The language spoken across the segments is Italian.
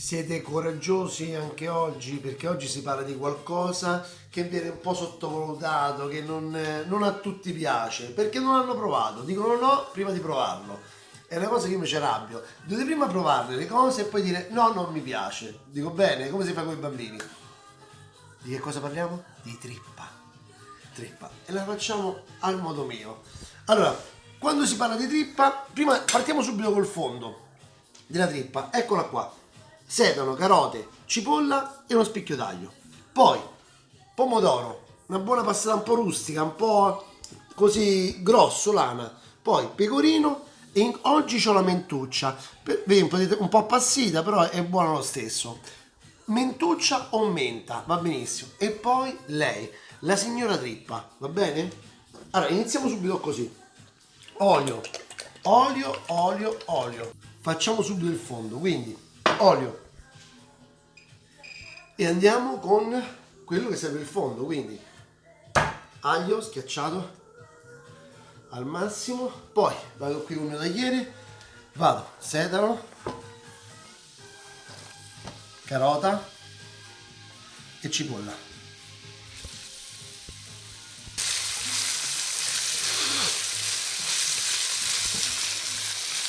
Siete coraggiosi anche oggi perché oggi si parla di qualcosa che viene un po' sottovalutato, che non, non a tutti piace, perché non hanno provato, dicono no prima di provarlo. È una cosa che io mi ci arrabbio. Dovete prima provarle le cose e poi dire no, non mi piace. Dico bene, come si fa con i bambini? Di che cosa parliamo? Di trippa. Trippa. E la facciamo al modo mio. Allora, quando si parla di trippa, prima partiamo subito col fondo della trippa. Eccola qua sedano, carote, cipolla e uno spicchio d'aglio. Poi pomodoro, una buona passata un po' rustica, un po' così grossolana. Poi pecorino e oggi ho la mentuccia. Un po' appassita, però è buona lo stesso. Mentuccia o menta, va benissimo. E poi lei, la signora trippa, va bene? Allora, iniziamo subito così. Olio, olio, olio, olio. Facciamo subito il fondo, quindi olio. E andiamo con quello che serve il fondo quindi aglio schiacciato al massimo poi vado qui con il tagliere vado sedano carota e cipolla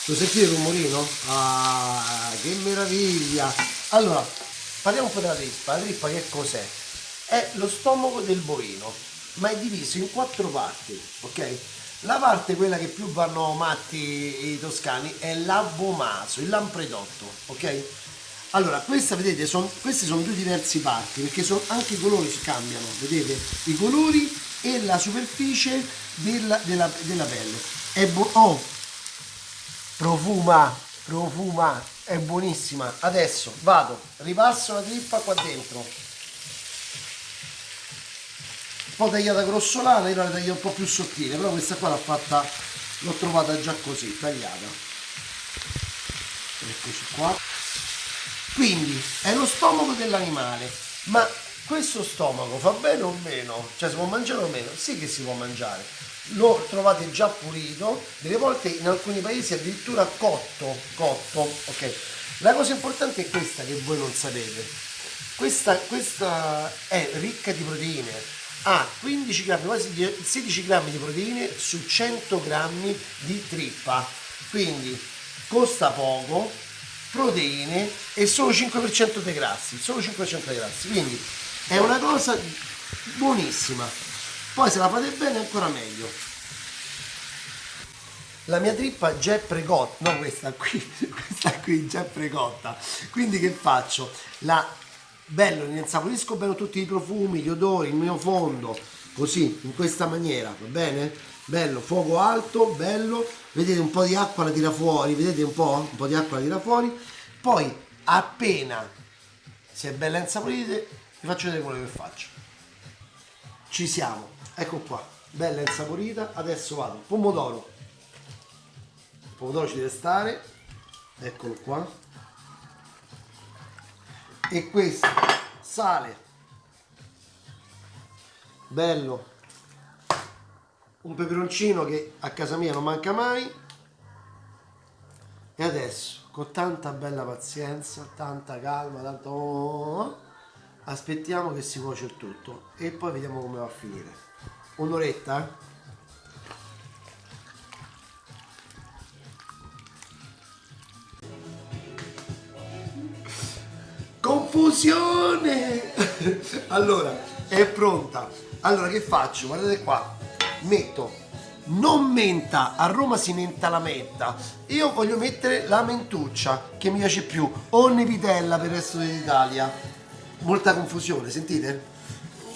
Lo sentite il rumorino? Ah, che meraviglia! Allora, parliamo un po' della trippa. La trippa che cos'è? È lo stomaco del bovino, ma è diviso in quattro parti, ok? La parte, quella che più vanno matti i toscani, è l'abomaso, il lampredotto, ok? Allora, questa, vedete, son, queste sono due diverse parti, perché son, anche i colori si cambiano, vedete? I colori e la superficie della, della, della pelle. È buono. Oh, profuma profuma è buonissima. Adesso vado ripasso la trippa qua dentro. Un po' tagliata grossolana io la taglio un po' più sottile però questa qua l'ho fatta l'ho trovata già così tagliata. Eccoci qua. Quindi è lo stomaco dell'animale ma questo stomaco fa bene o meno? cioè si può mangiare o meno? sì che si può mangiare lo trovate già pulito, delle volte in alcuni paesi addirittura cotto, cotto, ok? La cosa importante è questa che voi non sapete. Questa, questa è ricca di proteine, ha 15 grammi, quasi 16 grammi di proteine su 100 grammi di trippa, quindi costa poco, proteine e solo 5% dei grassi, solo 5% dei grassi, quindi è una cosa buonissima. Poi se la fate bene ancora meglio. La mia trippa già è precotta no questa qui questa qui già è precotta quindi che faccio? La bello ne insaporisco bene tutti i profumi gli odori il mio fondo così in questa maniera va bene? Bello fuoco alto bello. Vedete un po' di acqua la tira fuori vedete un po' un po' di acqua la tira fuori. Poi appena si è bella insaporita vi faccio vedere quello che faccio. Ci siamo. Ecco qua. Bella insaporita. Adesso vado. Pomodoro. Il pomodoro ci deve stare. Eccolo qua. E questo sale. Bello. Un peperoncino che a casa mia non manca mai. E adesso con tanta bella pazienza tanta calma tanto aspettiamo che si cuoce il tutto e poi vediamo come va a finire. Un'oretta confusione! Allora è pronta. Allora che faccio? Guardate qua. Metto non menta a Roma si menta la menta. Io voglio mettere la mentuccia che mi piace più. O nevitella per il resto dell'Italia molta confusione sentite?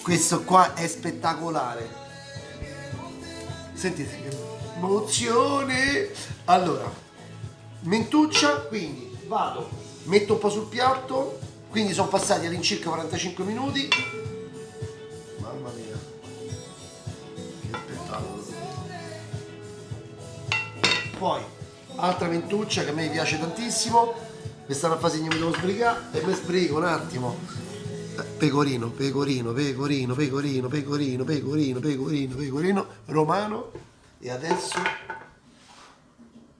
Questo qua è spettacolare. Sentite che emozione. Allora mentuccia quindi vado metto un po' sul piatto quindi sono passati all'incirca 45 minuti. Mamma mia. Che spettacolo. Poi altra mentuccia che a me piace tantissimo. Questa è una fase che mi devo sbrigare e mi sbrigo un attimo pecorino, pecorino, pecorino, pecorino, pecorino, pecorino, pecorino, pecorino, romano e adesso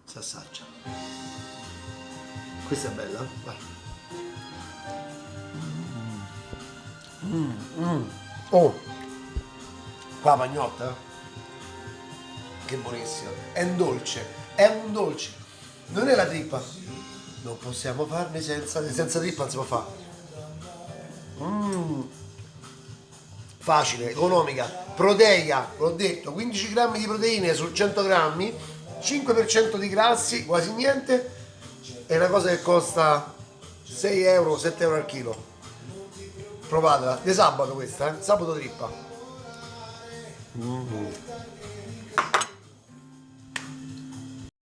si assaggia. Questa è bella? Vai. Oh, qua pagnotta. Che buonissimo. È un dolce, è un dolce. Non è la trippa. Non possiamo farne senza, senza trippa non si può fare. Mm. Facile, economica, proteica, l'ho detto, 15 grammi di proteine su 100 grammi, 5% di grassi, quasi niente. È una cosa che costa 6 euro, 7 euro al chilo. Provatela, di sabato questa, eh? sabato trippa. Mm.